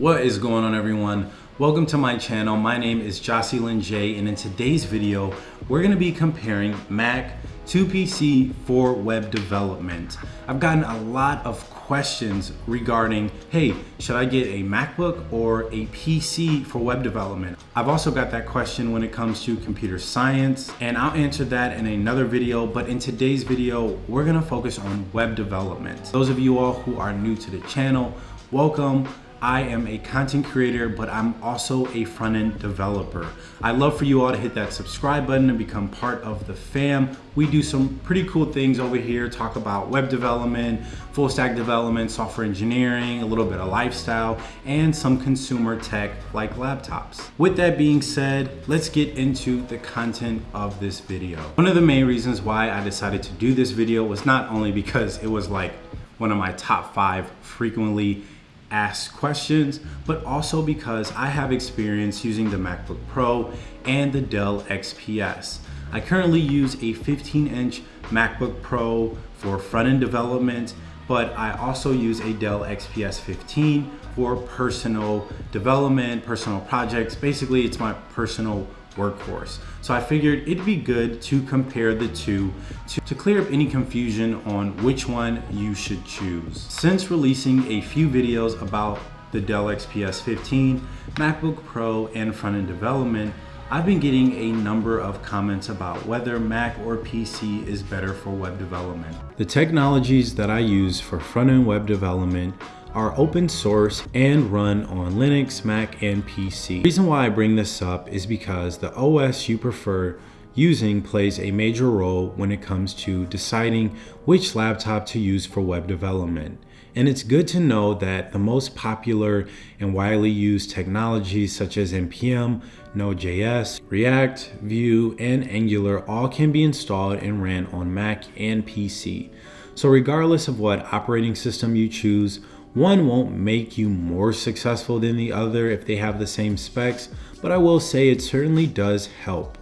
What is going on everyone? Welcome to my channel. My name is Jocelyn J and in today's video, we're gonna be comparing Mac to PC for web development. I've gotten a lot of questions regarding, hey, should I get a MacBook or a PC for web development? I've also got that question when it comes to computer science and I'll answer that in another video, but in today's video, we're gonna focus on web development. Those of you all who are new to the channel, welcome. I am a content creator, but I'm also a front-end developer. I'd love for you all to hit that subscribe button and become part of the fam. We do some pretty cool things over here, talk about web development, full stack development, software engineering, a little bit of lifestyle, and some consumer tech like laptops. With that being said, let's get into the content of this video. One of the main reasons why I decided to do this video was not only because it was like one of my top five frequently ask questions, but also because I have experience using the MacBook Pro and the Dell XPS. I currently use a 15 inch MacBook Pro for front-end development, but I also use a Dell XPS 15 for personal development, personal projects. Basically, it's my personal workhorse. So I figured it'd be good to compare the two to, to, clear up any confusion on which one you should choose. Since releasing a few videos about the Dell XPS 15, MacBook Pro, and front-end development, I've been getting a number of comments about whether Mac or PC is better for web development. The technologies that I use for front-end web development are open source and run on Linux, Mac, and PC. The reason why I bring this up is because the OS you prefer using plays a major role when it comes to deciding which laptop to use for web development. And it's good to know that the most popular and widely used technologies such as NPM, Node.js, React, Vue, and Angular all can be installed and ran on Mac and PC. So regardless of what operating system you choose, one won't make you more successful than the other if they have the same specs, but I will say it certainly does help.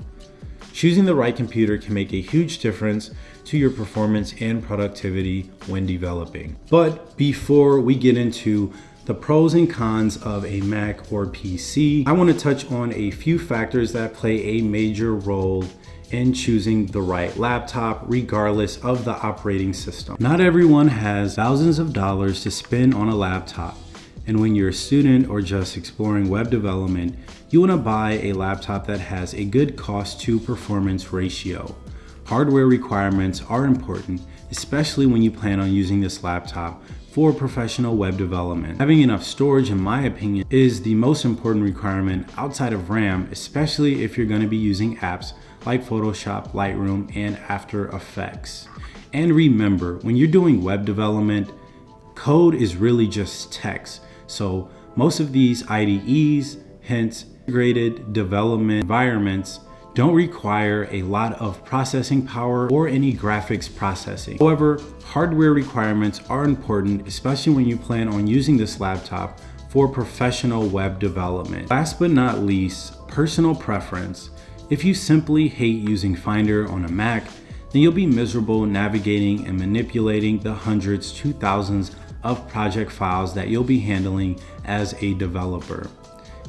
Choosing the right computer can make a huge difference to your performance and productivity when developing. But before we get into the pros and cons of a Mac or PC, I want to touch on a few factors that play a major role in choosing the right laptop regardless of the operating system. Not everyone has thousands of dollars to spend on a laptop. And when you're a student or just exploring web development, you want to buy a laptop that has a good cost to performance ratio. Hardware requirements are important, especially when you plan on using this laptop for professional web development. Having enough storage, in my opinion, is the most important requirement outside of RAM, especially if you're going to be using apps like Photoshop, Lightroom, and After Effects. And remember, when you're doing web development, code is really just text. So most of these IDEs, hence integrated development environments, don't require a lot of processing power or any graphics processing. However, hardware requirements are important, especially when you plan on using this laptop for professional web development. Last but not least, personal preference. If you simply hate using Finder on a Mac, then you'll be miserable navigating and manipulating the hundreds to thousands of project files that you'll be handling as a developer.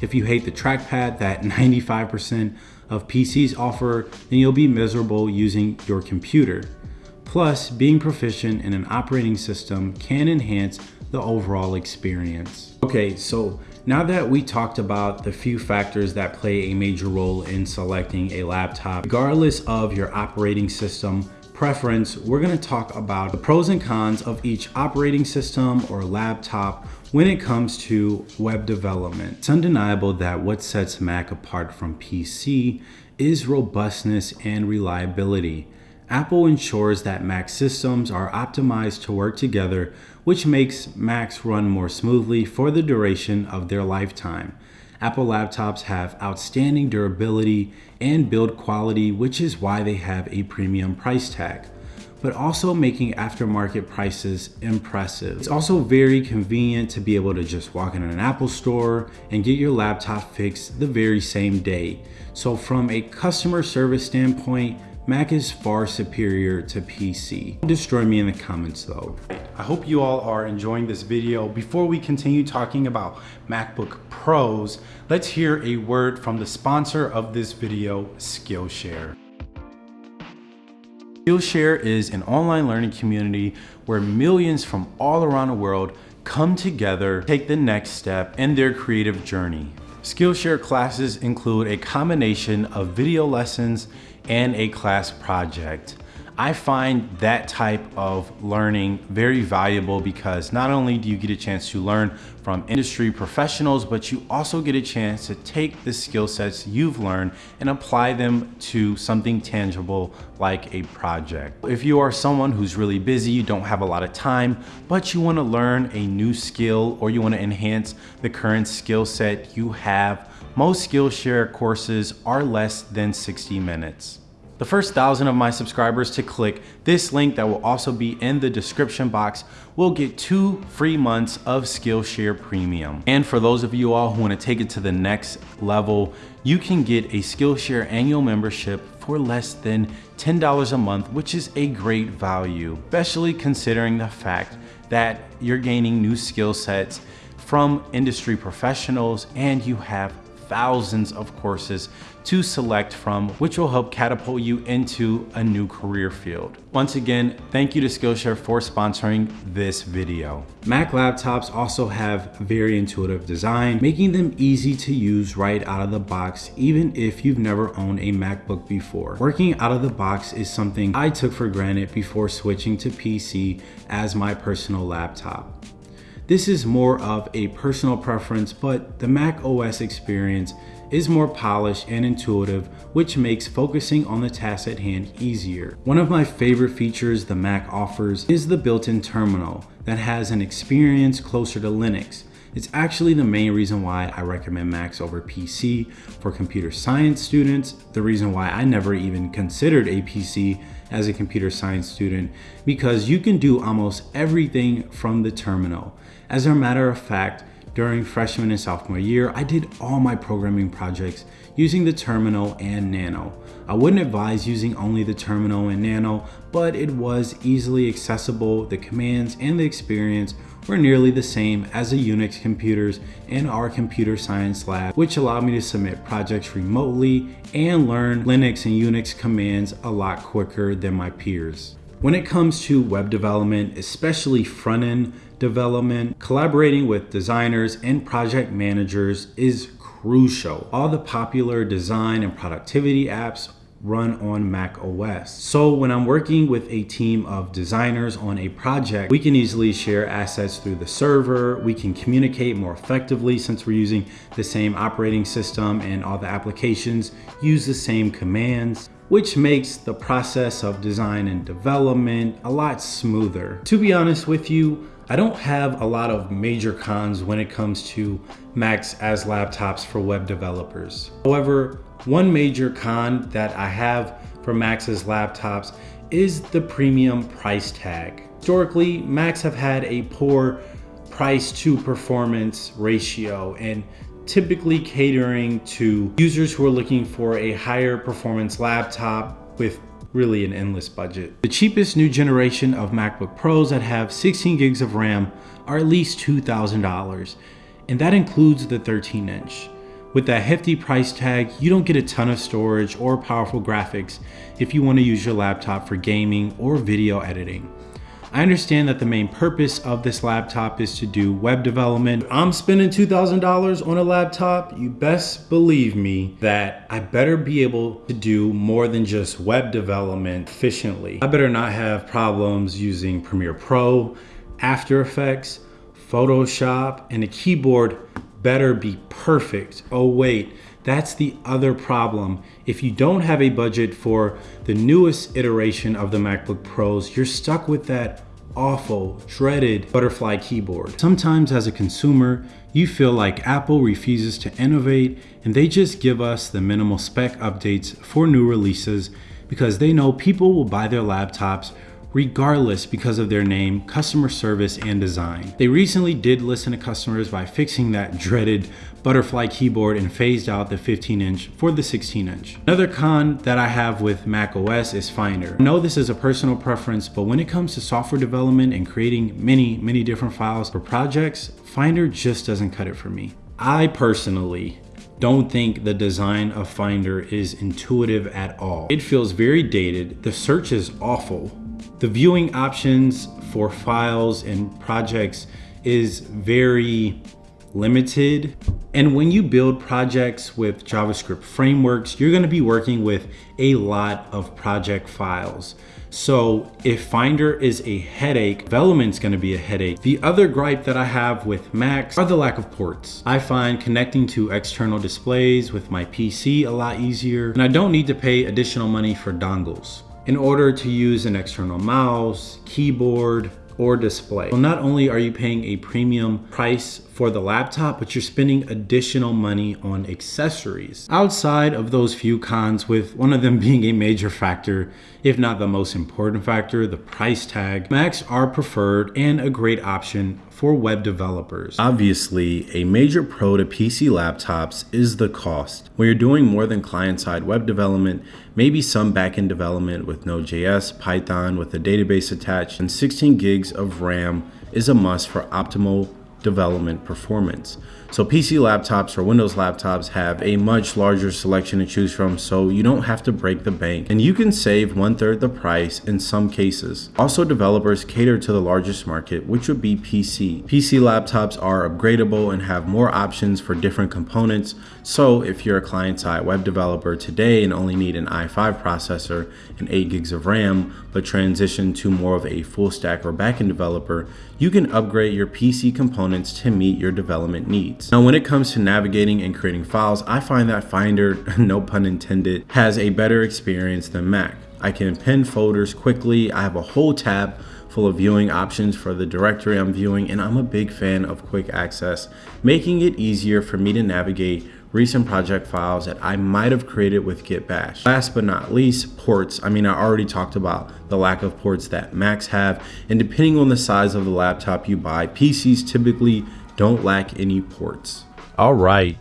If you hate the trackpad that 95% of PCs offer, then you'll be miserable using your computer. Plus, being proficient in an operating system can enhance the overall experience. Okay, so now that we talked about the few factors that play a major role in selecting a laptop, regardless of your operating system preference, we're gonna talk about the pros and cons of each operating system or laptop when it comes to web development. It's undeniable that what sets Mac apart from PC is robustness and reliability. Apple ensures that Mac systems are optimized to work together, which makes Macs run more smoothly for the duration of their lifetime. Apple laptops have outstanding durability and build quality, which is why they have a premium price tag but also making aftermarket prices impressive. It's also very convenient to be able to just walk in an Apple store and get your laptop fixed the very same day. So from a customer service standpoint, Mac is far superior to PC. Destroy me in the comments though. I hope you all are enjoying this video. Before we continue talking about MacBook Pros, let's hear a word from the sponsor of this video, Skillshare. Skillshare is an online learning community where millions from all around the world come together, take the next step in their creative journey. Skillshare classes include a combination of video lessons and a class project. I find that type of learning very valuable because not only do you get a chance to learn from industry professionals, but you also get a chance to take the skill sets you've learned and apply them to something tangible like a project. If you are someone who's really busy, you don't have a lot of time, but you wanna learn a new skill or you wanna enhance the current skill set you have, most Skillshare courses are less than 60 minutes. The first thousand of my subscribers to click this link that will also be in the description box will get two free months of Skillshare Premium. And for those of you all who wanna take it to the next level, you can get a Skillshare annual membership for less than $10 a month, which is a great value, especially considering the fact that you're gaining new skill sets from industry professionals and you have thousands of courses to select from, which will help catapult you into a new career field. Once again, thank you to Skillshare for sponsoring this video. Mac laptops also have very intuitive design, making them easy to use right out of the box, even if you've never owned a MacBook before. Working out of the box is something I took for granted before switching to PC as my personal laptop. This is more of a personal preference, but the Mac OS experience is more polished and intuitive, which makes focusing on the task at hand easier. One of my favorite features the Mac offers is the built-in terminal that has an experience closer to Linux. It's actually the main reason why I recommend Macs over PC for computer science students, the reason why I never even considered a PC as a computer science student, because you can do almost everything from the terminal. As a matter of fact, during freshman and sophomore year, I did all my programming projects using the Terminal and Nano. I wouldn't advise using only the Terminal and Nano, but it was easily accessible. The commands and the experience were nearly the same as the Unix computers in our computer science lab, which allowed me to submit projects remotely and learn Linux and Unix commands a lot quicker than my peers. When it comes to web development, especially front-end development, collaborating with designers and project managers is crucial. All the popular design and productivity apps run on Mac OS. So when I'm working with a team of designers on a project, we can easily share assets through the server. We can communicate more effectively since we're using the same operating system and all the applications use the same commands which makes the process of design and development a lot smoother. To be honest with you, I don't have a lot of major cons when it comes to Macs as laptops for web developers. However, one major con that I have for Macs as laptops is the premium price tag. Historically, Macs have had a poor price to performance ratio and typically catering to users who are looking for a higher performance laptop with really an endless budget. The cheapest new generation of MacBook Pros that have 16 gigs of RAM are at least $2,000, and that includes the 13 inch. With that hefty price tag, you don't get a ton of storage or powerful graphics if you want to use your laptop for gaming or video editing. I understand that the main purpose of this laptop is to do web development. I'm spending $2,000 on a laptop. You best believe me that I better be able to do more than just web development efficiently. I better not have problems using Premiere Pro, After Effects, Photoshop, and a keyboard better be perfect. Oh wait, that's the other problem. If you don't have a budget for the newest iteration of the MacBook Pros, you're stuck with that awful, dreaded butterfly keyboard. Sometimes as a consumer, you feel like Apple refuses to innovate and they just give us the minimal spec updates for new releases because they know people will buy their laptops regardless because of their name, customer service, and design. They recently did listen to customers by fixing that dreaded butterfly keyboard and phased out the 15 inch for the 16 inch. Another con that I have with Mac OS is Finder. I know this is a personal preference, but when it comes to software development and creating many, many different files for projects, Finder just doesn't cut it for me. I personally don't think the design of Finder is intuitive at all. It feels very dated. The search is awful. The viewing options for files and projects is very limited. And when you build projects with JavaScript frameworks, you're gonna be working with a lot of project files. So if Finder is a headache, development's gonna be a headache. The other gripe that I have with Macs are the lack of ports. I find connecting to external displays with my PC a lot easier, and I don't need to pay additional money for dongles in order to use an external mouse, keyboard, or display. So not only are you paying a premium price for the laptop, but you're spending additional money on accessories. Outside of those few cons, with one of them being a major factor, if not the most important factor, the price tag, Macs are preferred and a great option for web developers. Obviously, a major pro to PC laptops is the cost. When you're doing more than client-side web development, maybe some backend development with Node.js, Python with a database attached, and 16 gigs of RAM is a must for optimal development performance. So PC laptops or Windows laptops have a much larger selection to choose from so you don't have to break the bank and you can save one third the price in some cases. Also developers cater to the largest market which would be PC. PC laptops are upgradable and have more options for different components so if you're a client-side web developer today and only need an i5 processor and 8 gigs of RAM but transition to more of a full stack or backend developer, you can upgrade your PC components to meet your development needs. Now, when it comes to navigating and creating files, I find that Finder, no pun intended, has a better experience than Mac. I can pin folders quickly. I have a whole tab full of viewing options for the directory I'm viewing, and I'm a big fan of quick access, making it easier for me to navigate recent project files that I might have created with Git Bash. Last but not least, ports. I mean, I already talked about the lack of ports that Macs have, and depending on the size of the laptop you buy, PCs typically don't lack any ports. All right,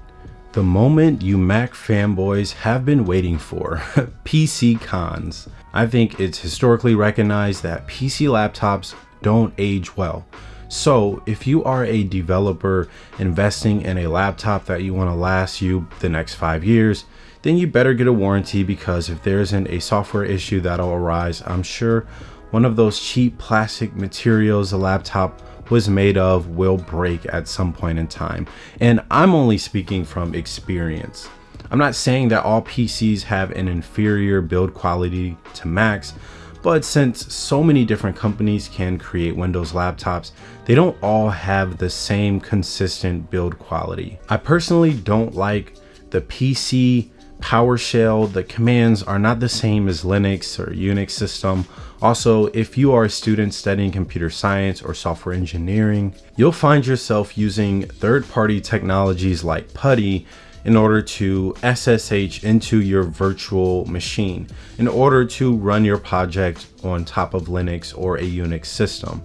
the moment you Mac fanboys have been waiting for, PC cons. I think it's historically recognized that PC laptops don't age well. So if you are a developer investing in a laptop that you want to last you the next five years, then you better get a warranty because if there isn't a software issue that'll arise, I'm sure one of those cheap plastic materials the laptop was made of will break at some point in time. And I'm only speaking from experience. I'm not saying that all PCs have an inferior build quality to Macs, but since so many different companies can create Windows laptops, they don't all have the same consistent build quality. I personally don't like the PC PowerShell, the commands are not the same as Linux or Unix system. Also, if you are a student studying computer science or software engineering, you'll find yourself using third-party technologies like PuTTY in order to SSH into your virtual machine in order to run your project on top of Linux or a Unix system.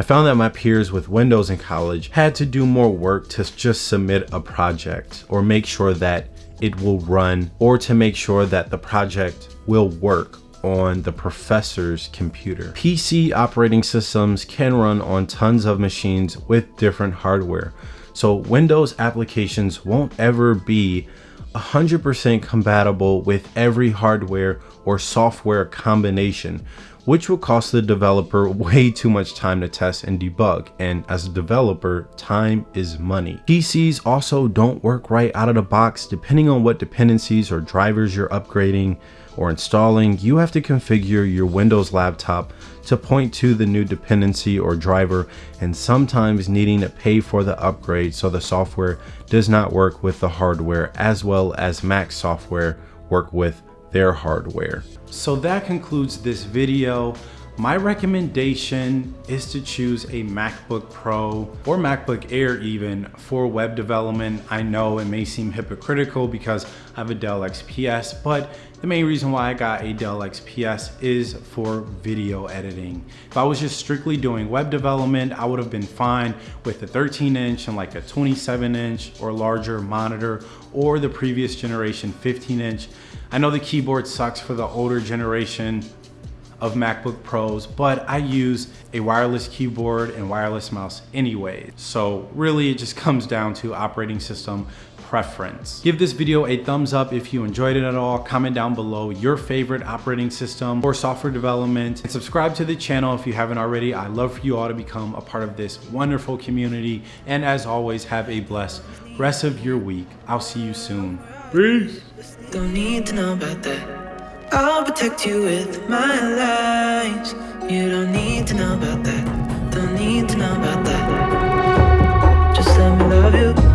I found that my peers with Windows in college had to do more work to just submit a project or make sure that it will run or to make sure that the project will work on the professor's computer. PC operating systems can run on tons of machines with different hardware. So Windows applications won't ever be 100% compatible with every hardware or software combination, which will cost the developer way too much time to test and debug. And as a developer, time is money. PCs also don't work right out of the box depending on what dependencies or drivers you're upgrading or installing. You have to configure your Windows laptop to point to the new dependency or driver and sometimes needing to pay for the upgrade so the software does not work with the hardware as well as Mac software work with their hardware. So that concludes this video. My recommendation is to choose a MacBook Pro or MacBook Air even for web development. I know it may seem hypocritical because I have a Dell XPS, but The main reason why I got a Dell XPS is for video editing. If I was just strictly doing web development, I would have been fine with a 13 inch and like a 27 inch or larger monitor or the previous generation 15 inch. I know the keyboard sucks for the older generation of MacBook Pros, but I use a wireless keyboard and wireless mouse anyway. So really it just comes down to operating system preference. Give this video a thumbs up if you enjoyed it at all. Comment down below your favorite operating system or software development and subscribe to the channel if you haven't already. I love for you all to become a part of this wonderful community. And as always, have a blessed rest of your week. I'll see you soon. Peace. Don't need to know about that. I'll protect you with my lies. You don't need to know about that. Don't need to know about that. Just let me love you.